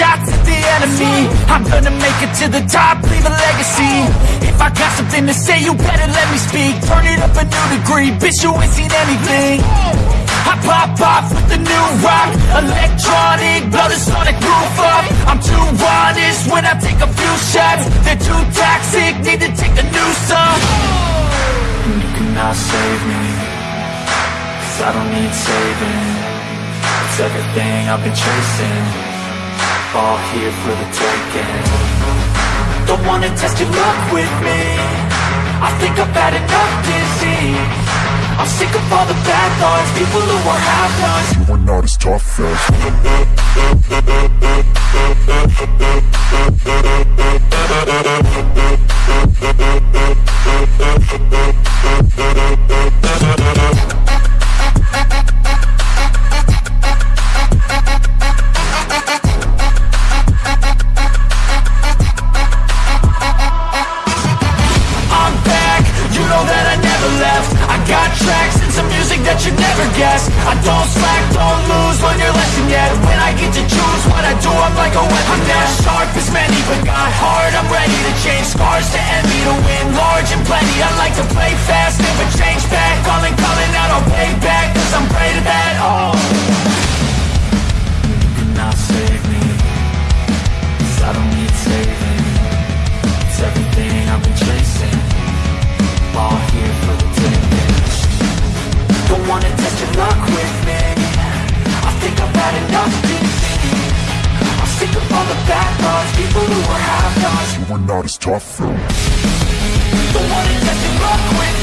shots at the enemy. I'm gonna make it to the top, leave a legacy. If I got something to say, you better let me speak. Turn it up a new degree, bitch you ain't seen anything. I pop off with the new rock Electronic, blow the sonic roof up. I'm too honest when I take a few shots. They're too toxic, need to take a new song. You cannot save me Cause I don't need saving. It's everything I've been chasing All here for the taking. Don't wanna test your luck with me. I think I've had enough disease. I'm sick of all the bad thoughts People who are half-nots You are not as tough as that you never guess. I don't slack, don't lose, learn your lesson yet. When I get to choose what I do, I'm like a weapon I'm not sharp as many, but got hard, I'm ready to change scars to envy To win large and plenty. I like to play fast, never change back You were not as tough. As Don't wanna test with